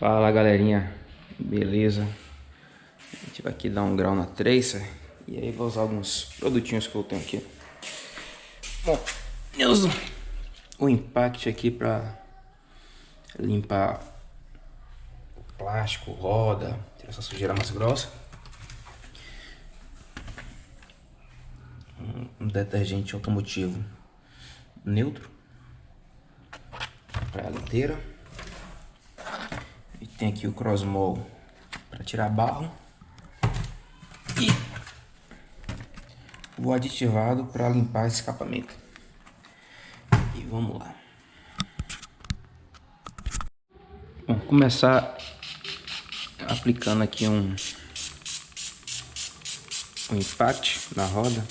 Fala galerinha, beleza? A gente vai aqui dar um grau na tracer e aí vou usar alguns produtinhos que eu tenho aqui. Bom, eu uso o Impact aqui para limpar o plástico, roda, tirar essa sujeira mais grossa. Um detergente automotivo neutro para ela inteira. Tem aqui o Crossmol para tirar barro. E o aditivado para limpar esse escapamento. E vamos lá. Vamos começar aplicando aqui um, um impact na roda.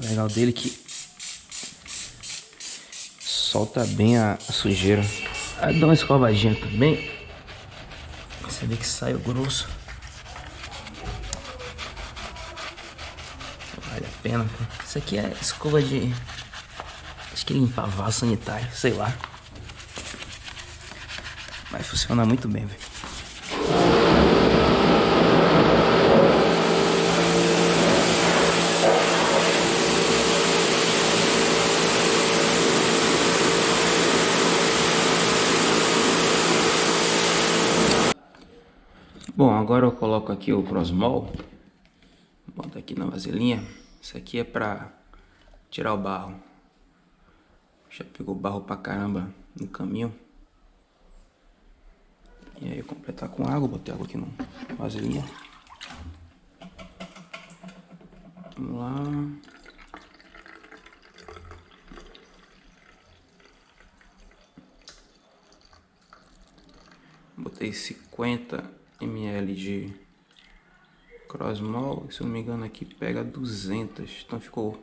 Legal dele é que solta bem a, a sujeira. Aí dá uma escovadinha também. Você vê que sai o grosso. Vale a pena. Isso aqui é escova de... Acho que limpar vaso sanitário, sei lá. Mas funciona muito bem, velho. Bom, agora eu coloco aqui o Crossmol. Bota aqui na vasilhinha. Isso aqui é pra tirar o barro. Já pegou barro pra caramba no caminho. E aí completar com água, botei água aqui no vasilhinha. Vamos lá. Botei 50 ml de Crossmol, se eu não me engano aqui pega 200, então ficou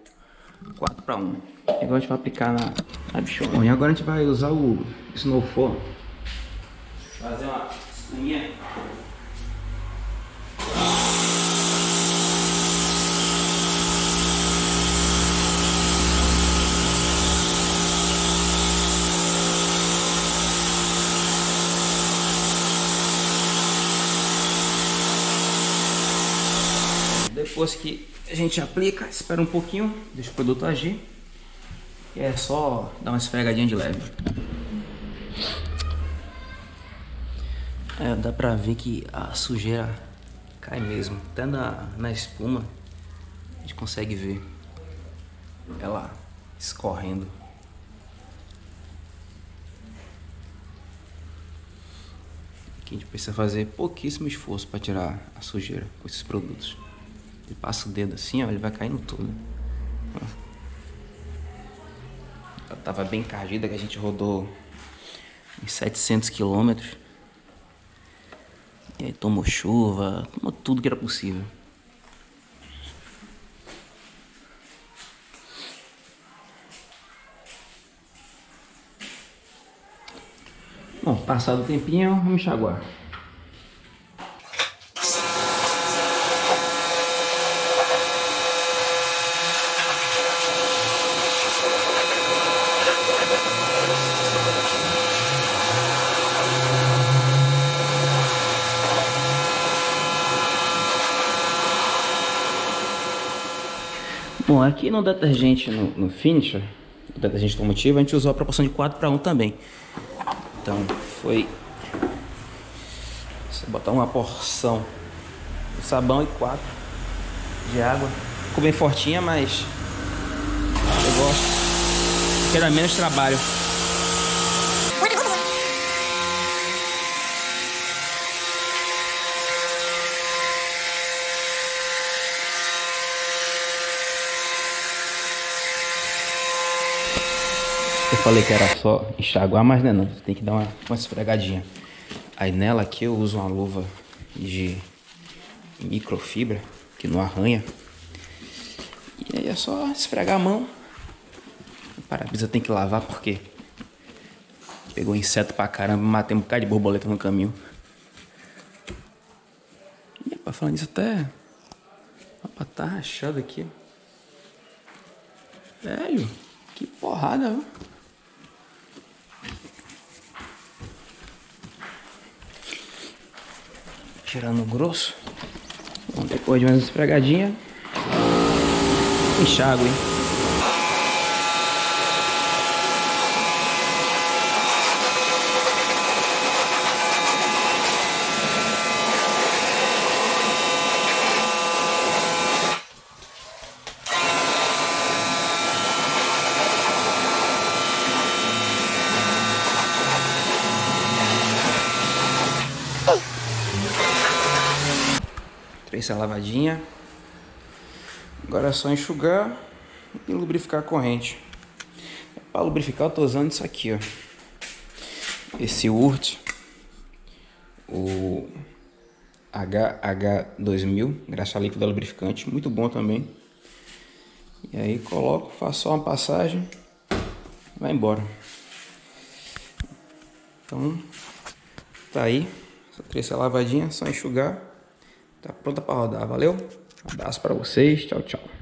4 para 1. Agora a gente vai aplicar na, na bichona. Bom, e agora a gente vai usar o Snowfall, fazer uma Depois que a gente aplica, espera um pouquinho, deixa o produto agir. E é só dar uma esfregadinha de leve. É, dá pra ver que a sujeira cai mesmo. Até na, na espuma a gente consegue ver ela escorrendo. Aqui a gente precisa fazer pouquíssimo esforço para tirar a sujeira com esses produtos. Ele passa o dedo assim, ó, ele vai caindo tudo. Ela tava bem encardida, que a gente rodou em 700 quilômetros. E aí tomou chuva, tomou tudo que era possível. Bom, passado o tempinho, vamos enxaguar. Bom, aqui no detergente, no, no finisher, o detergente automotivo, a gente usou a proporção de 4 para 1 também. Então, foi... Você botar uma porção de sabão e 4 de água. Ficou bem fortinha, mas eu gosto. Quero menos trabalho. Falei que era só enxaguar, mas não é não. Tem que dar uma, uma esfregadinha. Aí nela aqui eu uso uma luva de microfibra, que não arranha. E aí é só esfregar a mão. O para-brisa tem que lavar porque Pegou inseto pra caramba, matei um bocado de borboleta no caminho. E pra falar nisso até. Opa, tá rachado aqui. Velho, que porrada, viu? Tirando o grosso. Bom, depois de umas esfregadinhas. Enxágue, hein? Essa lavadinha. Agora é só enxugar e lubrificar a corrente. Para lubrificar eu tô usando isso aqui, ó. Esse Urt, o HH2000, graxa líquida lubrificante, muito bom também. E aí coloco, faço só uma passagem, vai embora. Então, tá aí, só três lavadinha, só enxugar. Tá pronta para rodar, valeu? Um abraço para vocês, tchau, tchau.